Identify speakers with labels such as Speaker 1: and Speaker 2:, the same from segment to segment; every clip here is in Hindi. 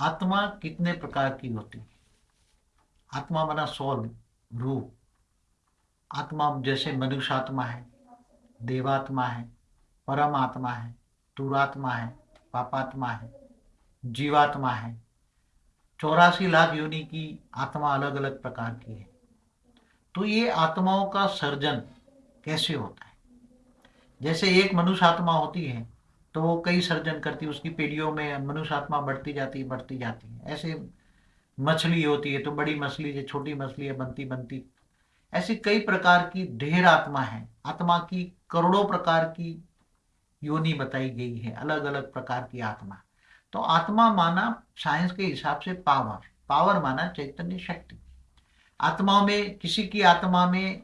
Speaker 1: आत्मा कितने प्रकार की होती है? आत्मा बना सोल रूह आत्मा जैसे मनुष्य आत्मा है, देवात्मा है परम आत्मा है तुरात्मा है, पापात्मा है, जीवात्मा है। चौरासी लाख योनि की आत्मा अलग अलग प्रकार की है। तो ये आत्माओं का सर्जन कैसे होता है? जैसे एक मनुष्य आत्मा होती है तो वो कई सर्जन करती है, उसकी पीढ़ियों में मनुष्य आत्मा बढ़ती जाती है, बढ़ती जाती है। ऐसे मछली होती है तो बड़ी मछली है छोटी मछली है, बनती बनती। ऐसी कई प्रकार की ढेर आत्मा है। आत्मा की करोड़ों प्रकार की योनि बताई गई है अलग अलग प्रकार की आत्मा। तो आत्मा माना साइंस के हिसाब से पावर। पावर माना चैतन्य शक्ति। आत्मा में, किसी की आत्मा में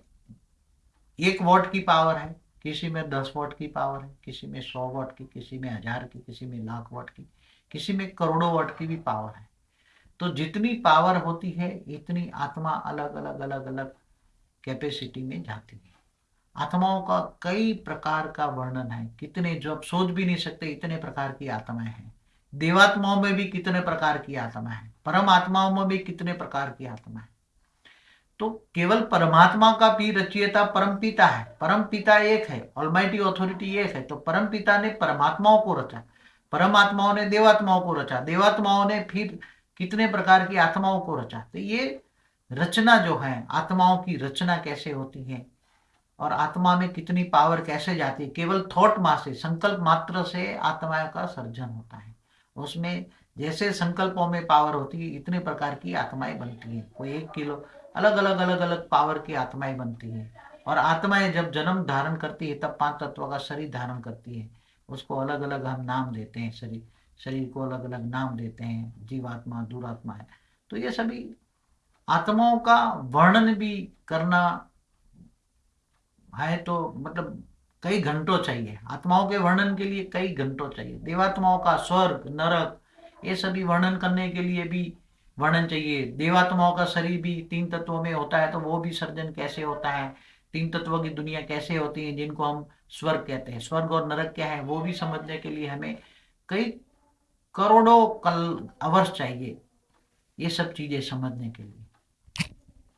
Speaker 1: एक वॉट की पावर है किसी में दस वॉट की पावर है, किसी में सौ वॉट की, किसी में हज़ार की, किसी में लाख वॉट की, किसी में करोड़ों वॉट की भी पावर है। तो जितनी पावर होती है, इतनी आत्मा अलग अलग अलग अलग कैपेसिटी में जाती है। आत्माओं का कई प्रकार का वर्णन है। कितने, जो आप सोच भी नहीं सकते, इतने प्रकार की आत्माएँ हैं। देवात्माओं में भी कितने प्रकार की आत्मा है। परम आत्माओं में भी कितने प्रकार की आत्मा है। तो केवल परमात्मा का भी रचयिता परम पिता है। परम पिता एक है ऑलमाइटी अथॉरिटी एक है। तो परम पिता ने परमात्माओं को रचा, परमात्माओं ने देवात्माओं को रचा, देवात्माओं ने फिर कितने प्रकार की आत्माओं को रचा। तो ये रचना जो है, आत्माओं की रचना कैसे होती है और आत्मा में कितनी पावर कैसे जाती है, केवल थॉट मा से, संकल्प मात्र से आत्माओं का सर्जन होता है। उसमें जैसे संकल्पों में पावर होती है, इतने प्रकार की आत्माएँ बनती हैं। कोई एक किलो, अलग अलग अलग अलग पावर की आत्माएँ बनती हैं। और आत्माएँ जब जन्म धारण करती है, तब पाँच तत्वों का शरीर धारण करती है। उसको अलग अलग हम नाम देते हैं, शरीर शरीर को अलग अलग नाम देते हैं, जीवात्मा, दुरात्मा है। तो ये सभी आत्माओं का वर्णन भी करना है तो मतलब कई घंटों चाहिए। आत्माओं के वर्णन के लिए कई घंटों चाहिए। देवात्माओं का स्वर्ग, नरक ये सभी वर्णन करने के लिए भी वर्णन चाहिए। देवात्माओं का शरीर भी तीन तत्वों में होता है तो वो भी सर्जन कैसे होता है? तीन तत्वों की दुनिया कैसे होती है, जिनको हम स्वर्ग कहते हैं। स्वर्ग और नरक क्या है, वो भी समझने के लिए हमें कई करोड़ों कल अवर्ष चाहिए, ये सब चीज़ें समझने के लिए।